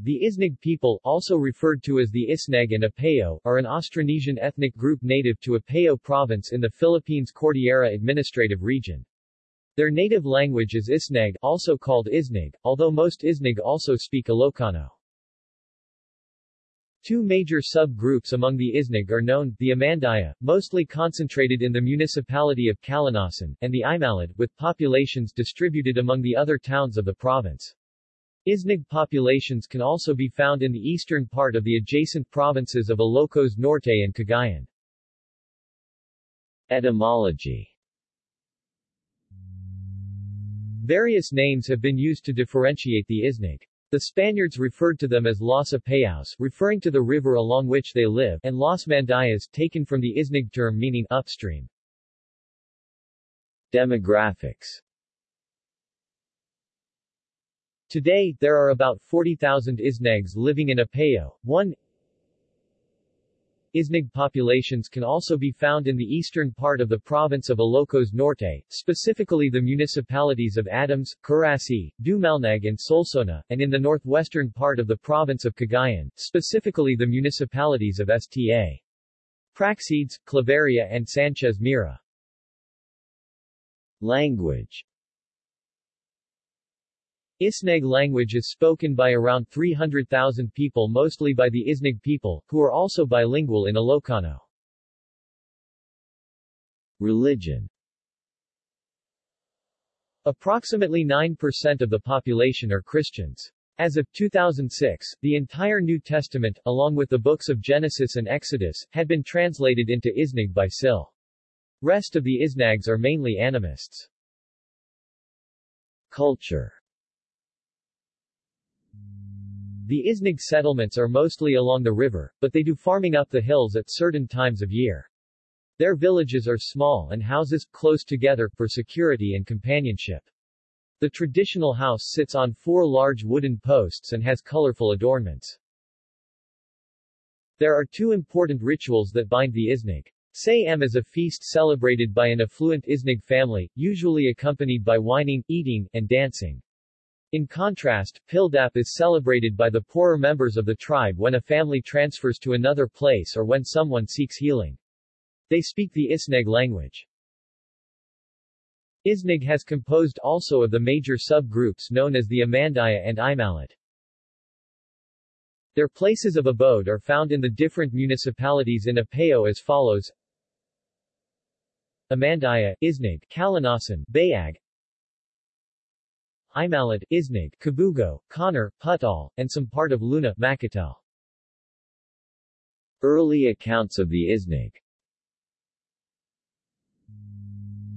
The Isneg people, also referred to as the Isneg and Apayao, are an Austronesian ethnic group native to Apayao province in the Philippines Cordillera Administrative Region. Their native language is Isneg, also called Isneg, although most Isneg also speak Ilocano. Two major sub-groups among the Isneg are known, the Amandaya, mostly concentrated in the municipality of Calanasan, and the Imalid, with populations distributed among the other towns of the province. Isneg populations can also be found in the eastern part of the adjacent provinces of Ilocos Norte and Cagayan. Etymology Various names have been used to differentiate the Isneg. The Spaniards referred to them as Los Apayaos, referring to the river along which they live, and Los Mandayas, taken from the Isneg term meaning upstream. Demographics Today, there are about 40,000 Isnegs living in Apayao. One Isneg populations can also be found in the eastern part of the province of Ilocos Norte, specifically the municipalities of Adams, Carasi, Dumalneg and Solsona, and in the northwestern part of the province of Cagayan, specifically the municipalities of Sta. Praxedes, Claveria and Sanchez Mira. Language Isneg language is spoken by around 300,000 people mostly by the Isneg people, who are also bilingual in Ilocano. Religion Approximately 9% of the population are Christians. As of 2006, the entire New Testament, along with the books of Genesis and Exodus, had been translated into Isneg by SIL. Rest of the Isnags are mainly animists. Culture The Isneg settlements are mostly along the river, but they do farming up the hills at certain times of year. Their villages are small and houses, close together, for security and companionship. The traditional house sits on four large wooden posts and has colorful adornments. There are two important rituals that bind the Isneg. Say-am is a feast celebrated by an affluent Isneg family, usually accompanied by wining, eating, and dancing. In contrast, Pildap is celebrated by the poorer members of the tribe when a family transfers to another place or when someone seeks healing. They speak the Isneg language. Isneg has composed also of the major subgroups known as the Amandaya and Imalid. Their places of abode are found in the different municipalities in Apayao as follows Amandaya, Isneg, Calanasan, Bayag, Imalid, Isneg, Kabugao, Conner, Pudtol, and some part of Luna, Macatal. Early accounts of the Isneg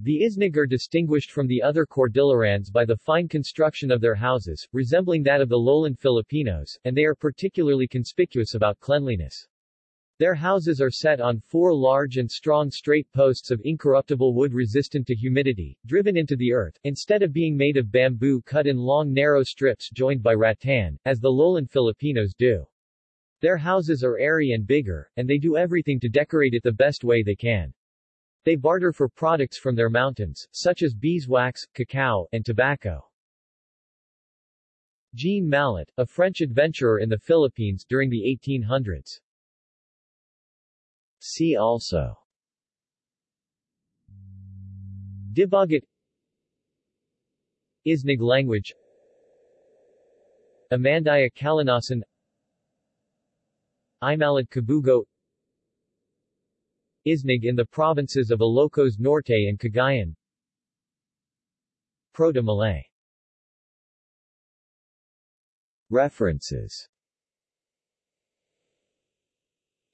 The Isneg are distinguished from the other Cordillerans by the fine construction of their houses, resembling that of the lowland Filipinos, and they are particularly conspicuous about cleanliness. Their houses are set on four large and strong straight posts of incorruptible wood resistant to humidity, driven into the earth, instead of being made of bamboo cut in long narrow strips joined by rattan, as the lowland Filipinos do. Their houses are airy and bigger, and they do everything to decorate it the best way they can. They barter for products from their mountains, such as beeswax, cacao, and tobacco. Jean Mallat, a French adventurer in the Philippines during the 1800s. See also. Dibagat Isneg language. Amandaya Calanasan Imalid Kabugao. Isneg in the provinces of Ilocos Norte and Cagayan. Proto-Malay. References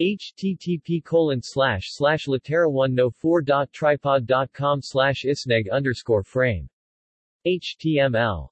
http colon slash slash litera1no4.tripod.com slash isneg underscore frame. HTML